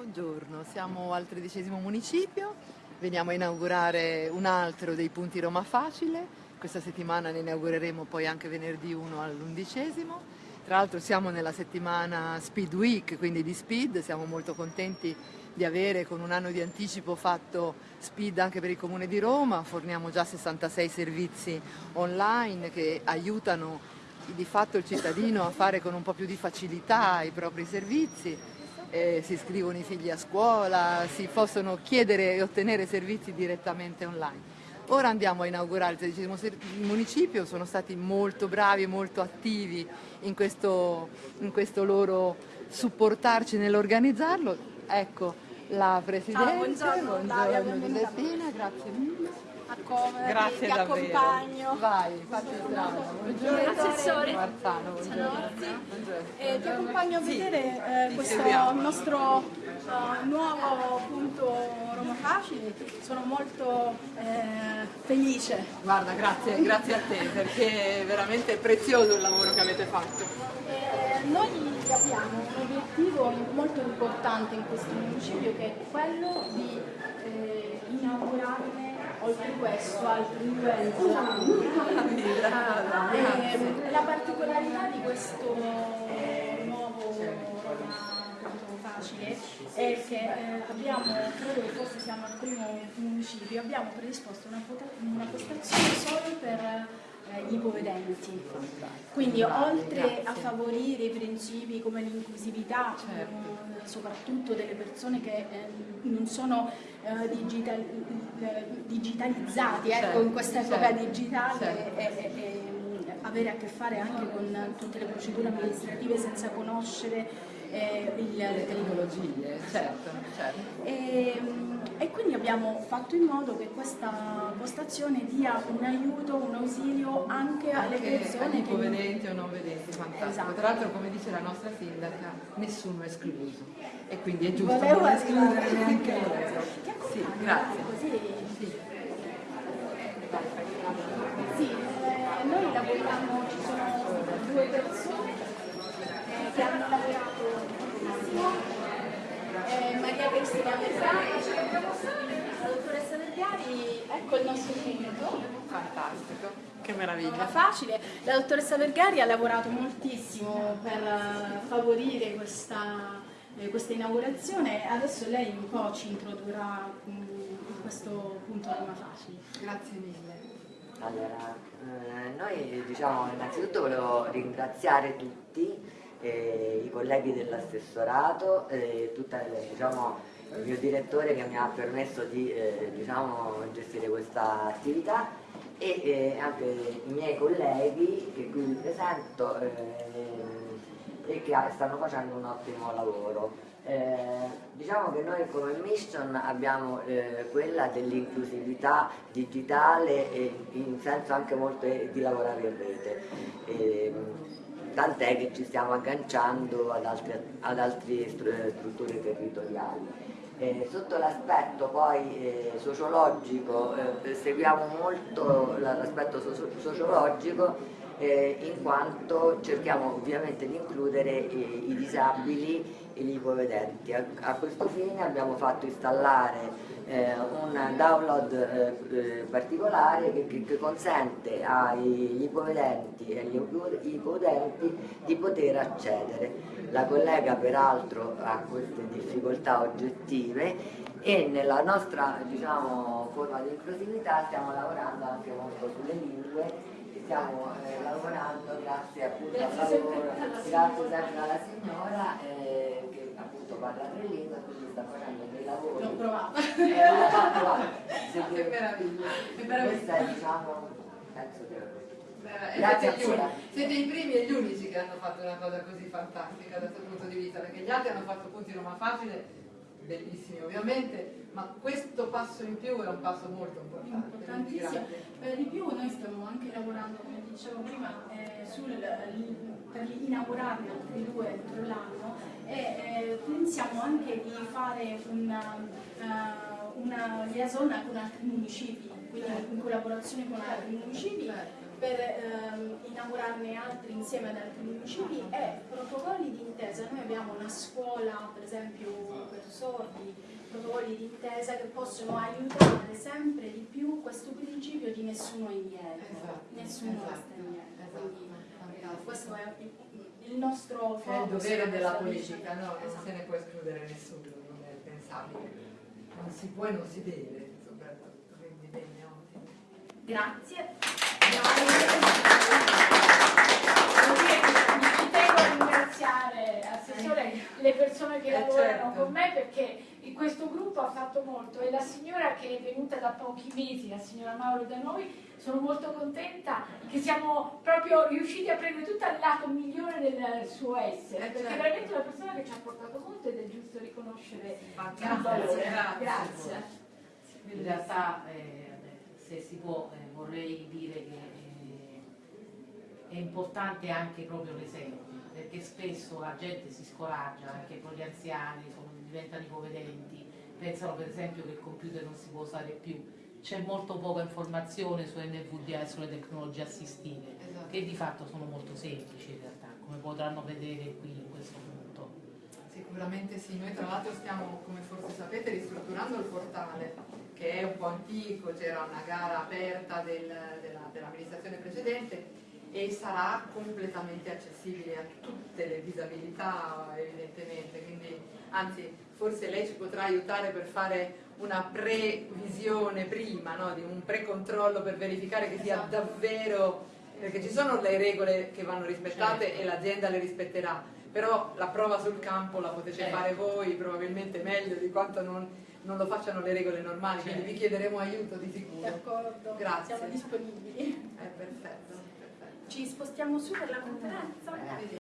Buongiorno, siamo al tredicesimo municipio, veniamo a inaugurare un altro dei punti Roma Facile, questa settimana ne inaugureremo poi anche venerdì 1 all'undicesimo. Tra l'altro siamo nella settimana Speed Week, quindi di Speed, siamo molto contenti di avere con un anno di anticipo fatto Speed anche per il Comune di Roma, forniamo già 66 servizi online che aiutano di fatto il cittadino a fare con un po' più di facilità i propri servizi, eh, si iscrivono i figli a scuola, si possono chiedere e ottenere servizi direttamente online. Ora andiamo a inaugurare il tredicesimo municipio, sono stati molto bravi e molto attivi in questo, in questo loro supportarci nell'organizzarlo. Ecco la Presidente, Ciao, buongiorno, buongiorno Giuseppina, grazie mille a come Grazie ti davvero. accompagno. Vai. Buongiorno. Assessore Marzano, buongiorno. Eh, ti accompagno a vedere eh, questo seguiamo. nostro eh, nuovo punto Roma Facile. Sono molto eh, felice. Guarda, grazie, grazie a te perché è veramente prezioso il lavoro che avete fatto. Eh, noi abbiamo un obiettivo molto importante in questo municipio che è quello di oltre questo altri due entrambi. Eh, la particolarità di questo nuovo Roma facile è che eh, abbiamo, credo che forse siamo al primo municipio, abbiamo predisposto una, una postazione solo per gli ipovedenti. Quindi oltre a favorire i principi come l'inclusività, Certo. eh, soprattutto delle persone che eh, non sono eh, digital- eh, digitalizzati ecco, Certo, in questa epoca certo, digitale certo. e, e- avere a che fare anche con tutte le procedure amministrative senza conoscere eh, il, Le tecnologie, certo, certo. e, e quindi abbiamo fatto in modo che questa postazione dia un aiuto, un ausilio anche alle Anche persone agli che ipovedenti o non vedenti, fantastico. Esatto. Tra l'altro come dice la nostra sindaca, nessuno è escluso e quindi è giusto Volevo non escludere neanche loro. Sì, grazie. Così. Sì. Sì, eh, noi lavoriamo, ci sono due persone che hanno lavorato moltissimo, eh, Maria Cristina Vergari, la dottoressa Vergari, ecco il nostro punto. Fantastico, che Era meraviglia. facile. La dottoressa Vergari ha lavorato moltissimo per eh, favorire questa, eh, questa inaugurazione. Adesso lei un po' ci introdurrà mm, in questo punto Roma Facile. Grazie mille. Allora, eh, noi diciamo innanzitutto volevo ringraziare tutti, eh, i colleghi dell'assessorato, eh, diciamo, il mio direttore che mi ha permesso di eh, diciamo, gestire questa attività e eh, anche i miei colleghi che qui vi presento ehm, e che stanno facendo un ottimo lavoro. Eh, diciamo che noi come mission abbiamo eh, quella dell'inclusività digitale e in senso anche molto eh, di lavorare in rete. Tant'è che ci stiamo agganciando ad altre, ad altre stru- strutture territoriali. Eh, sotto l'aspetto poi eh, sociologico eh, seguiamo molto la- l'aspetto socio- sociologico eh, in quanto cerchiamo ovviamente di includere i, i disabili e gli ipovedenti. A, a questo fine abbiamo fatto installare eh, un download eh, eh, particolare che, che- consente agli ipovedenti e agli ipo- ipovedenti di poter accedere. La collega peraltro ha queste difficoltà oggettive e nella nostra diciamo, forma di inclusività stiamo lavorando anche molto sulle lingue stiamo eh, lavorando grazie appunto al lavoro, grazie sempre alla signora eh, che appunto parla tre lingue quindi sta facendo dei lavori. L'ho provato. Eh, se Che meraviglia. Che meraviglia. è diciamo, penso che Grazie siete, siete i primi e gli unici che hanno fatto una cosa così fantastica da questo punto di vista, perché gli altri hanno fatto punti Roma facile, bellissimi ovviamente, ma questo passo in più è un passo molto importante. Importantissimo. Per di più noi stiamo anche lavorando, come dicevo prima, eh, sul, per inaugurarne altri due entro l'anno e eh, pensiamo anche di fare una, eh, una liaison con altri municipi, quindi in collaborazione con altri municipi per ehm, inaugurarne altri insieme ad altri municipi e protocolli di intesa. Noi abbiamo una scuola, per esempio, accordi, protocolli di intesa che possono aiutare sempre di più questo principio di nessuno indietro, Esatto, nessuno esatto, resta indietro. esatto, Quindi, fantastico. questo è il, nostro È il focus, dovere la della politica, no? Non Esatto. se ne può escludere nessuno, non è pensabile. Non si può e non si deve, soprattutto, quindi bene, ottimo. Grazie. Mi che Eh, lavorano certo. con me perché in questo gruppo ha fatto molto e la signora che è venuta da pochi mesi, la signora Mauro da noi, sono molto contenta che siamo proprio riusciti a prendere tutto il lato migliore del suo essere, Eh, perché certo. è veramente una persona che ci ha portato molto ed è giusto riconoscere il Fantastico, valore. grazie. Grazie. In realtà, eh, se si può, eh, vorrei importante anche proprio l'esempio, perché spesso la gente si scoraggia, anche con gli anziani, diventano ipovedenti, pensano per esempio che il computer non si può usare più. C'è molto poca informazione su NVDA e sulle tecnologie assistive, Esatto. che di fatto sono molto semplici in realtà, come potranno vedere qui in questo punto. Sicuramente sì, noi tra l'altro stiamo, come forse sapete, ristrutturando il portale, che è un po' antico, c'era una gara aperta del- della- dell'amministrazione precedente e sarà completamente accessibile a tutte le disabilità evidentemente, quindi anzi forse lei ci potrà aiutare per fare una previsione prima, no? di un precontrollo per verificare che sia Esatto. davvero, perché ci sono le regole che vanno rispettate Certo. e l'azienda le rispetterà, però la prova sul campo la potete Certo. fare voi probabilmente meglio di quanto non, non lo facciano le regole normali, quindi Certo. vi chiederemo aiuto di sicuro. D'accordo, Grazie. siamo disponibili. È perfetto. Ci spostiamo su per la conferenza? Eh.